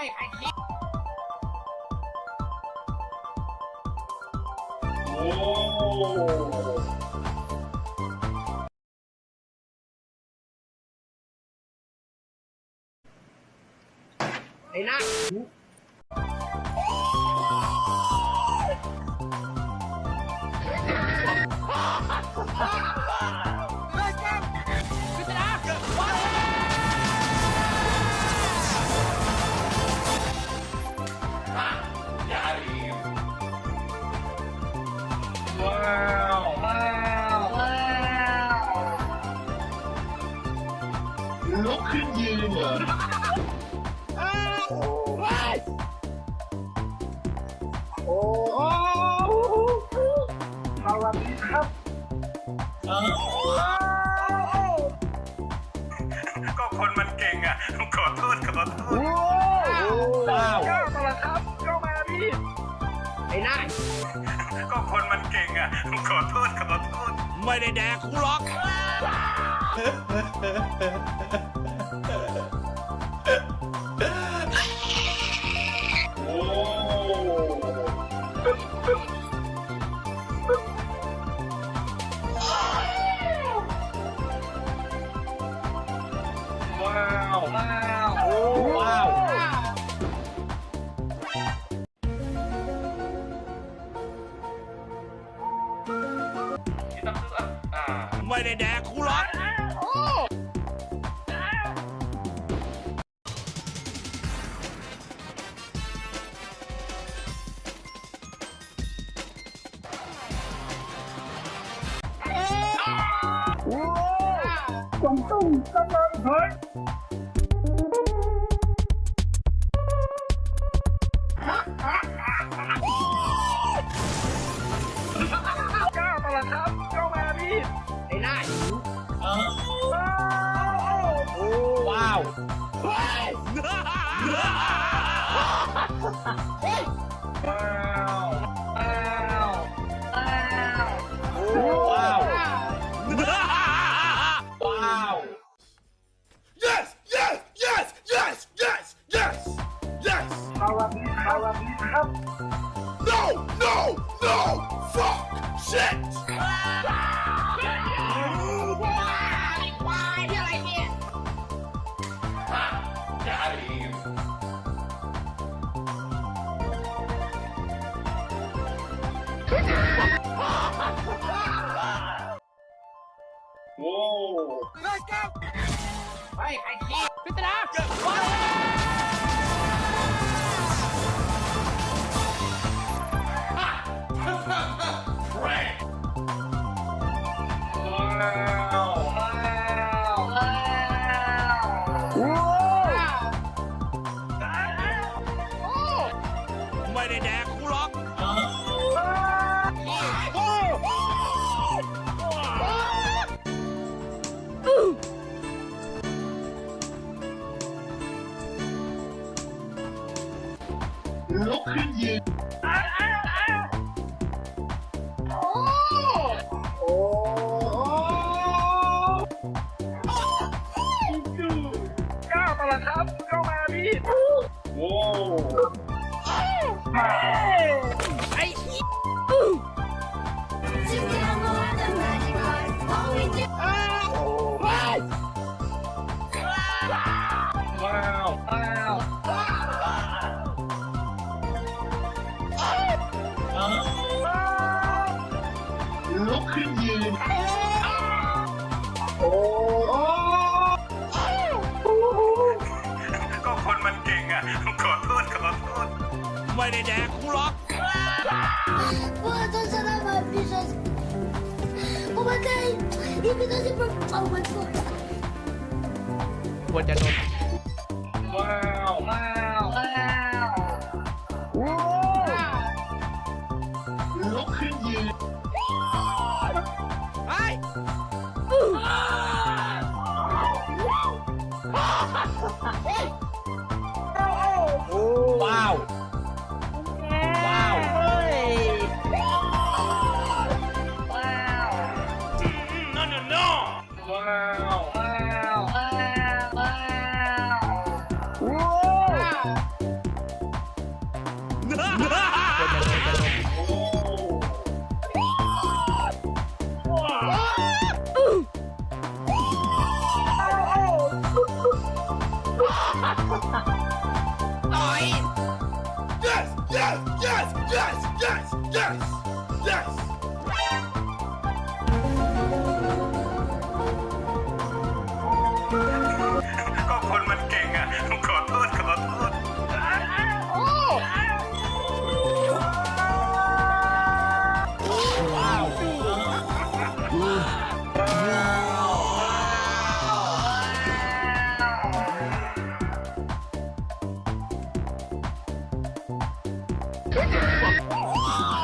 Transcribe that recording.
ฮ้ยใครคิดโอ้ ขึ้นยืนเหสวัสดีครับก็คนมันเก่งอะขอโทษขอโทษว้าวก้าวมาแล้วครับเข้ามาพี่ไอ้หน้าก็คนมันเก่งอะขอโทษขอโทษไม่ได้แดกกูหรอก ว้าวว้าวว้าวไม่ได้แดกกู หรอกก้าวมาแล้วครับเข้ามาพี่ไอ้หน้ว้าวว้าวว้าว โอ้เฮ้ยใครคิดพิจารณาว้า วว้า ขอโทษขอโทษไม่ได้แดกกูหรอก Puedo sonar my visions. Oh my god! Even though they broke. Oh my god! ควรจะโดนว้าวว้าวว้าวลุกขึ้นยืน Yes! Yes! Yes! Yes! Yes! Oh,